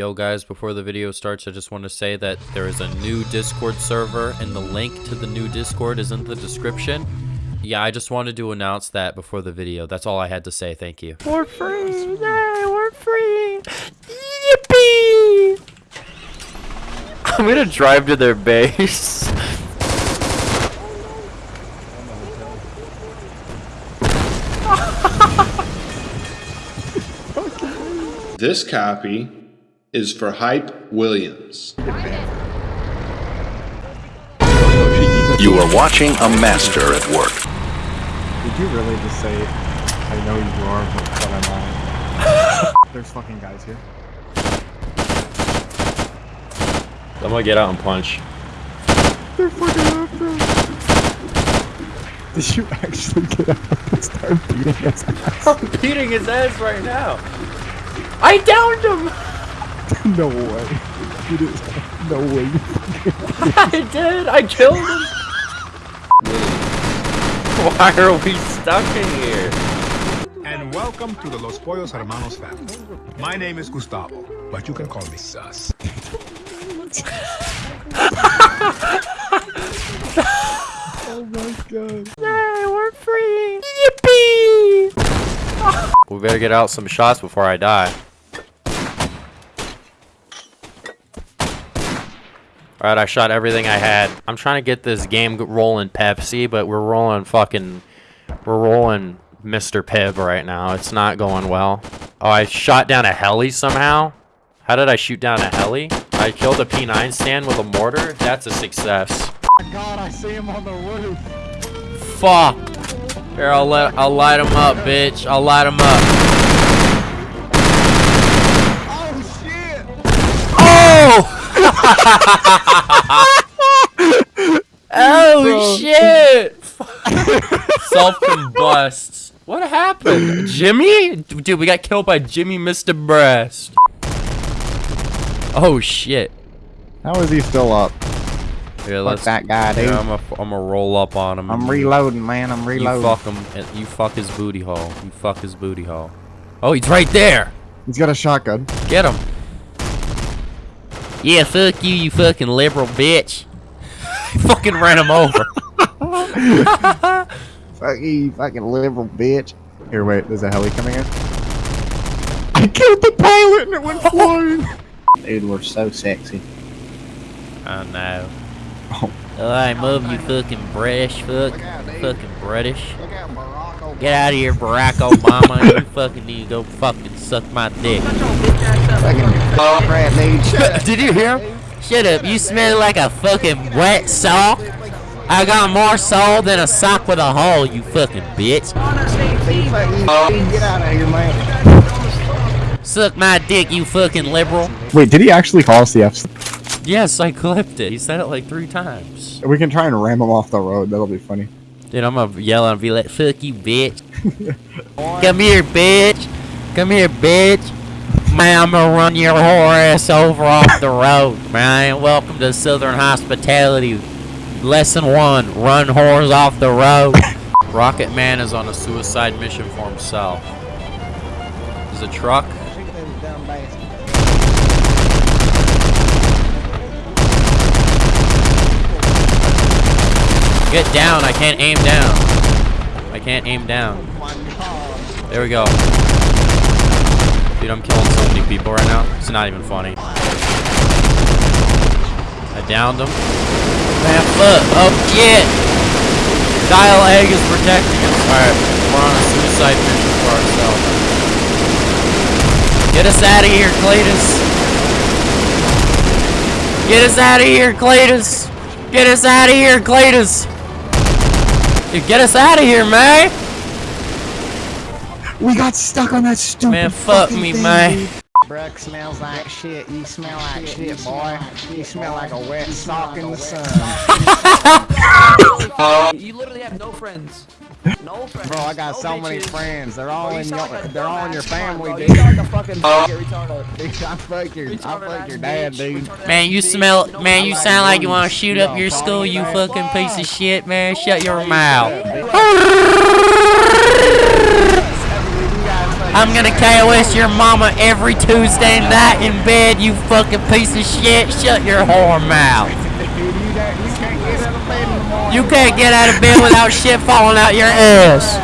Yo guys, before the video starts, I just want to say that there is a new Discord server and the link to the new Discord is in the description. Yeah, I just wanted to announce that before the video. That's all I had to say. Thank you. We're free! Yay, we're free! Yippee! I'm gonna drive to their base. This copy is for Hype Williams. You are watching a master at work. Did you really just say, I know you are, but, but I'm lying? There's fucking guys here. I'm gonna get out and punch. They're fucking after us. Did you actually get out and start beating his ass? I'm beating his ass right now. I downed him! no way. You did No way. I did! I killed him! Why are we stuck in here? And welcome to the Los Pollos Hermanos family. My name is Gustavo, but you can call me Sus. oh my god. Yay, we're free! Yippee! we better get out some shots before I die. Alright, I shot everything I had. I'm trying to get this game rolling Pepsi, but we're rolling fucking... We're rolling Mr. Pibb right now. It's not going well. Oh, I shot down a heli somehow? How did I shoot down a heli? I killed a P9 stand with a mortar? That's a success. Oh my god, I see him on the roof. Fuck. Here, I'll let I'll light him up, bitch. I'll light him up. Oh shit! Oh! oh Bro. shit! Self combusts. What happened? Jimmy? Dude, we got killed by Jimmy Mr. Breast. Oh shit. How is he still up? Here, Fuck let's. that guy, dude. Here, I'm gonna I'm gonna roll up on him. I'm reloading, man. I'm reloading. You fuck him. You fuck his booty hole. You fuck his booty hole. Oh, he's right there. He's got a shotgun. Get him. Yeah, fuck you, you fucking liberal bitch. fucking ran him over. Fuck you, you fucking liberal bitch. Here, wait. There's a heli coming in. I killed the pilot and it went flying. Dude, we're so sexy. I know. Oh. Alright, move you fucking British fuck. Fucking British. Get out of here, Barack Obama. you fucking need to go fucking suck my dick. Fucking crap, dude. Did you hear him? Shut up, you smell like a fucking wet sock. I got more soul than a sock with a hole, you fucking bitch. Get out of here, man. Suck my dick, you fucking liberal. Wait, did he actually call us the F? Yes, I clipped it. He said it like three times. We can try and ram him off the road. That'll be funny. Dude, I'm gonna yell and be like, fuck you, bitch. Come here, bitch. Come here, bitch. Man, I'm gonna run your whore ass over off the road, man. Welcome to Southern Hospitality. Lesson one, run whores off the road. Rocket Man is on a suicide mission for himself. There's a truck. Get down, I can't aim down. I can't aim down. There we go. Dude, I'm killing so many people right now. It's not even funny. I downed him. Man, fuck. Oh, shit. Dial egg is protecting us. Alright, we're on a suicide mission for ourselves. Get us out of here, Cletus. Get us out of here, Cletus. Get us out of here, Cletus. Dude, get us out of here, man. We got stuck on that stupid Man, fuck fucking me, thing, man. dude. Breck smells like shit. You smell like shit, boy. You smell like a wet sock in the sun. You literally have no friends. No friends. Bro, I got no so many friends. They're all you in your, like they're all in your family, dude. You sound like a fucking fucking retarded. Dude, I fuck your, I Retarded fuck your dad, dude. Man, you smell. No, Man, you sound like you want to shoot up your school. You fucking piece of shit, man. Shut your mouth. I'm gonna KOS your mama every Tuesday night in bed, you fucking piece of shit. Shut your whore mouth. You, can't get out of bed in the morning. You can't get out of bed without shit falling out your ass.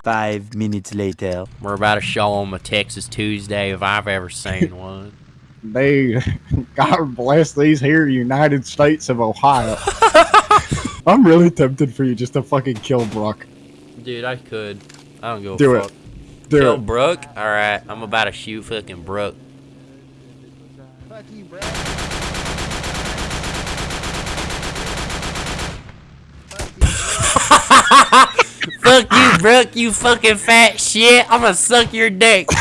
Five minutes later. We're about to show them a Texas Tuesday if I've ever seen one. Dude, God bless these here United States of Ohio. I'm really tempted for you just to fucking kill Brock. Dude, I could. I don't give a Do fuck. it. Do Kill it. Brooke? Alright, I'm about to shoot fucking Brooke. Fuck you, bro. Fuck you, Brooke, you fucking fat shit. I'm gonna suck your dick.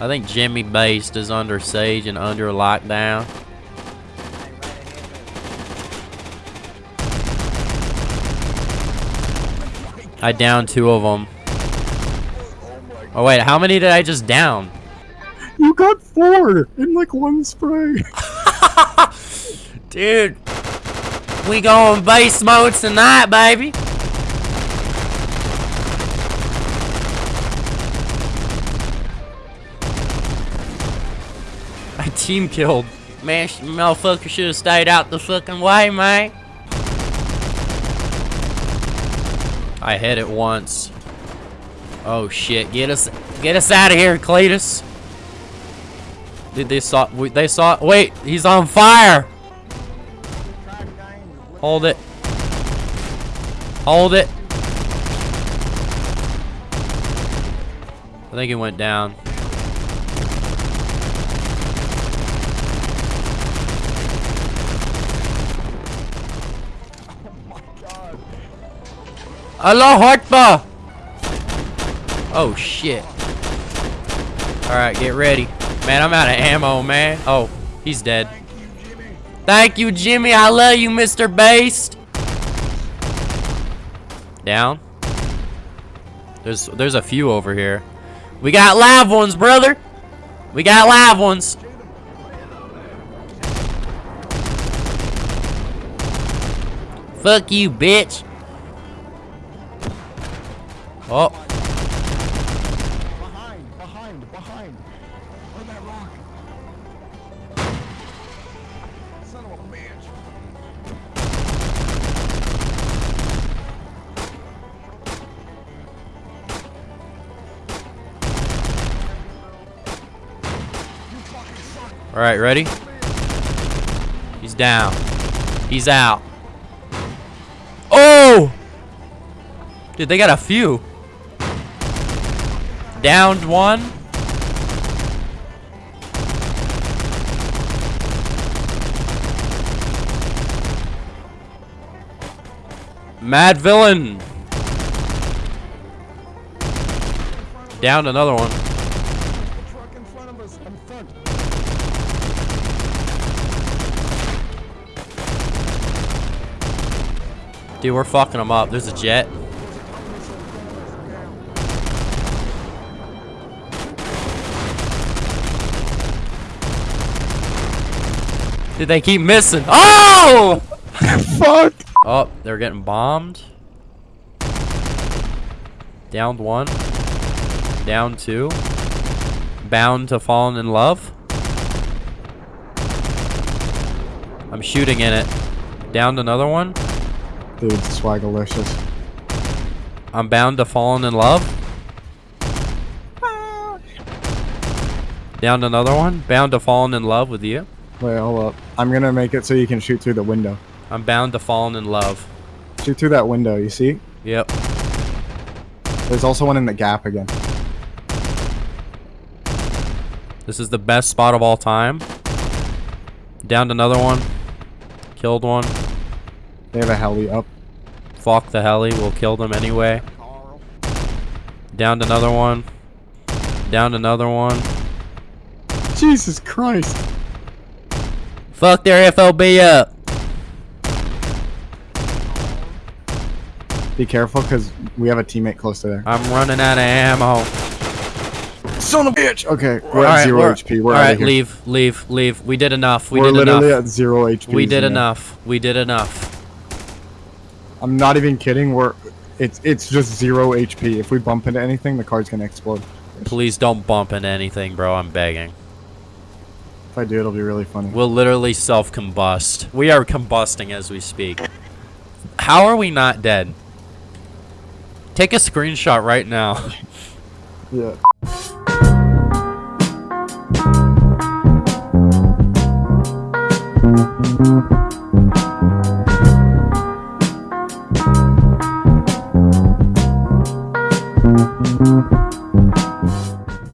I think Jimmy Based is under siege and under lockdown. I downed two of them. Oh wait, how many did I just down? You got four in like one spray. Dude, we going base mode tonight, baby. My team killed. Man, motherfucker should have stayed out the fucking way, man. I hit it once. Oh shit! Get us, get us out of here, Cletus. Did they saw? They saw. Wait, he's on fire. Hold it. Hold it. I think it went down. Allah Akbar! Oh shit. Alright, get ready. Man, I'm out of ammo, man. Oh, he's dead. Thank you, Jimmy. I love you, Mr. Based. Down. There's there's a few over here. We got live ones, brother. We got live ones. Fuck you, bitch. Oh, Behind, behind, behind. Where'd that rock? Son of a bitch. all right, ready? He's down. He's out. Oh! Dude, they got a few. Downed one. Mad villain. Downed another one. Dude, we're fucking them up. There's a jet. Did they keep missing? Oh! Fuck. Oh, they're getting bombed. Downed one. Down two. Bound to fallen in love. I'm shooting in it. Downed another one. Dude, swagalicious. I'm bound to fallen in love. Downed another one. Bound to fallen in love with you. Wait, hold up. I'm gonna make it so you can shoot through the window. I'm bound to fallen in love. Shoot through that window, you see? Yep. There's also one in the gap again. This is the best spot of all time. Downed another one. Killed one. They have a heli up. Fuck the heli. We'll kill them anyway. Downed another one. Downed another one. Jesus Christ. Fuck their FOB up. Be careful, because we have a teammate close to there. I'm running out of ammo. Son of a bitch! Okay, we're at Alright, zero we're- HP. We're Alright, out of here. leave, leave, leave. We did enough. We did enough. we're did literally enough. at zero HP. We did man. enough. We did enough. I'm not even kidding. We're It's it's just zero HP. If we bump into anything, the car's gonna explode. Please don't bump into anything, bro. I'm begging. I do, it'll be really funny. We'll literally self-combust. We are combusting as we speak. How are we not dead? Take a screenshot right now. Yeah.